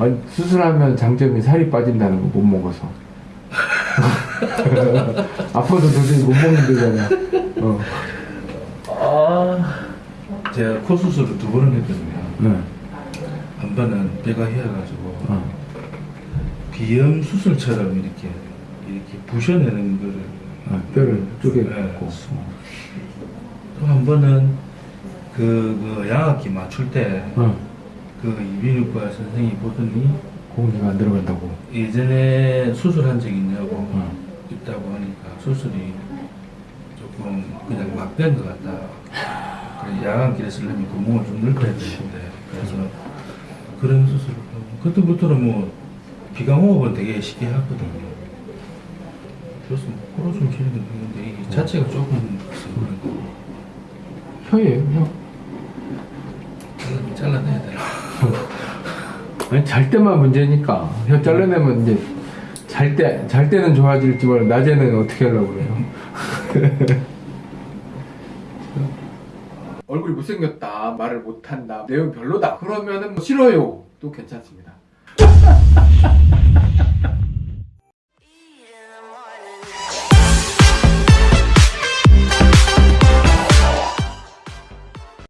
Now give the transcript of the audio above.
아니, 수술하면 장점이 살이 빠진다는 거 못 먹어서. 아파도 도저히 못 먹는다잖아. 어. 아 제가 코 수술을 두 번을 했거든요. 네. 한 번은 배가 휘어가지고 어. 비염 수술처럼 이렇게 이렇게 부셔내는 거를 어, 뼈를 쪼개고. 네. 또한 번은 그, 그 양압기 맞출 때 그 어. 이비인후과 선생님이 보더니 공기가 안 들어간다고. 예전에 수술한 적 있냐고 어. 있다고 하니까 수술이 조금 그냥 막 된 것 같다. 야간길에 쓰려면 구멍을 좀 넓혀야 되는데 그래서 그런 수술을 하고 그때부터는 뭐 비강호흡은 되게 쉽게 하거든요. 그래서 뭐 코로 숨 쉬는 건 되는데 이게 자체가 조금 그런 거. 혀예요, 혀. 이거 잘라내야 되나? 아니, 잘 때만 문제니까. 혀 잘라내면 이제 잘 때, 잘 때는 좋아질지 몰라. 낮에는 어떻게 하려고 그래요? 얼굴이 못생겼다, 말을 못한다, 내용 별로다. 그러면은 뭐 싫어요. 또 괜찮습니다.